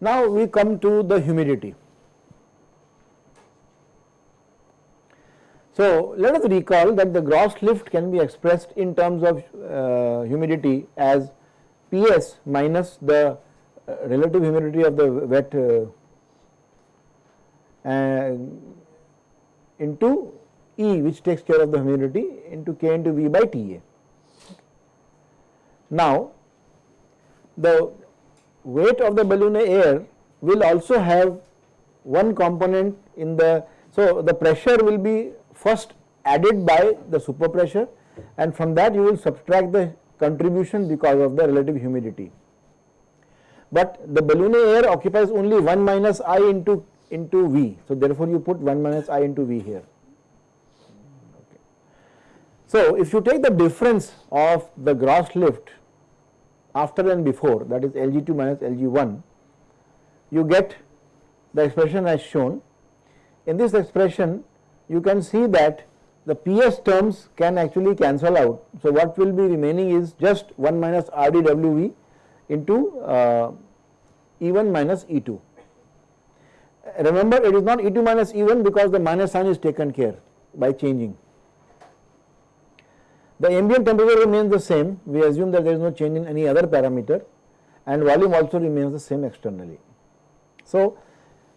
Now we come to the humidity. So let us recall that the gross lift can be expressed in terms of uh, humidity as Ps minus the uh, relative humidity of the wet uh, into E which takes care of the humidity into K into V by Ta. Now the weight of the balloon air will also have one component in the, so the pressure will be first added by the super pressure and from that you will subtract the contribution because of the relative humidity. But the balloon air occupies only 1 minus I into, into V. So, therefore, you put 1 minus I into V here. Okay. So, if you take the difference of the gross lift after and before that is Lg2 minus Lg1, you get the expression as shown. In this expression, you can see that the PS terms can actually cancel out. So, what will be remaining is just 1 minus RdWV into uh, E1 minus E2. Remember it is not E2 minus E1 because the minus sign is taken care by changing. The ambient temperature remains the same, we assume that there is no change in any other parameter and volume also remains the same externally. So,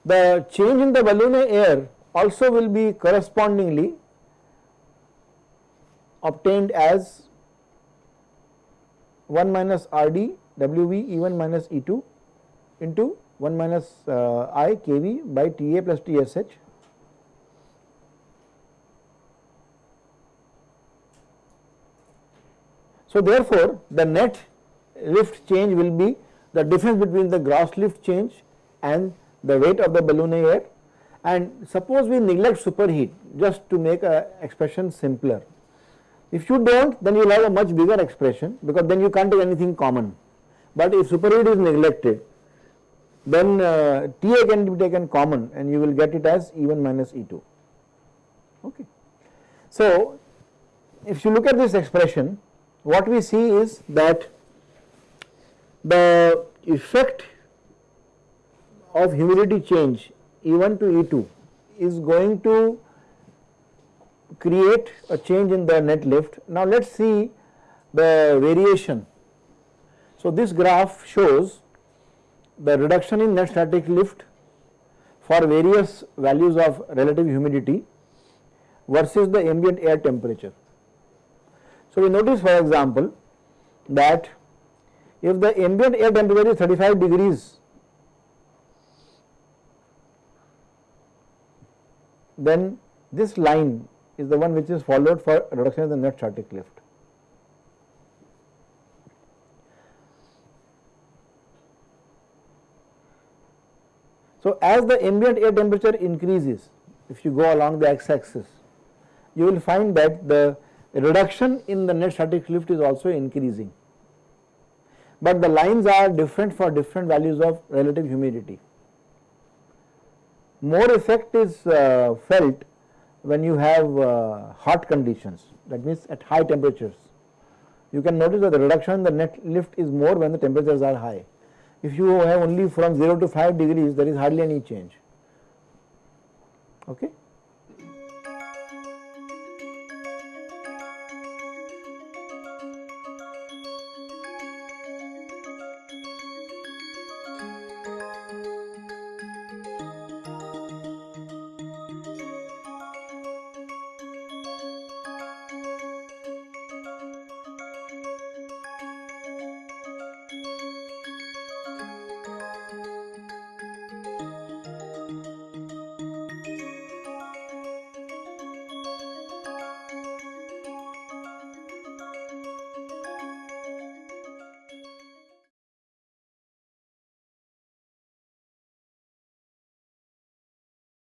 the change in the balloon air also will be correspondingly obtained as 1 minus R d W v E 1 minus E 2 into 1 minus uh, I K v by T a plus T s h. So, therefore, the net lift change will be the difference between the gross lift change and the weight of the balloon air and suppose we neglect superheat just to make a expression simpler. If you do not then you will have a much bigger expression because then you can't take anything common. But if superheat is neglected then uh, Ta can be taken common and you will get it as E1 minus E2. Okay. So, if you look at this expression what we see is that the effect of humidity change E1 to E2 is going to create a change in the net lift. Now let us see the variation. So this graph shows the reduction in net static lift for various values of relative humidity versus the ambient air temperature. So we notice for example that if the ambient air temperature is 35 degrees then this line is the one which is followed for reduction in the net static lift. So, as the ambient air temperature increases, if you go along the x axis, you will find that the reduction in the net static lift is also increasing, but the lines are different for different values of relative humidity. More effect is uh, felt when you have uh, hot conditions that means at high temperatures. You can notice that the reduction in the net lift is more when the temperatures are high. If you have only from 0 to 5 degrees there is hardly any change. Okay.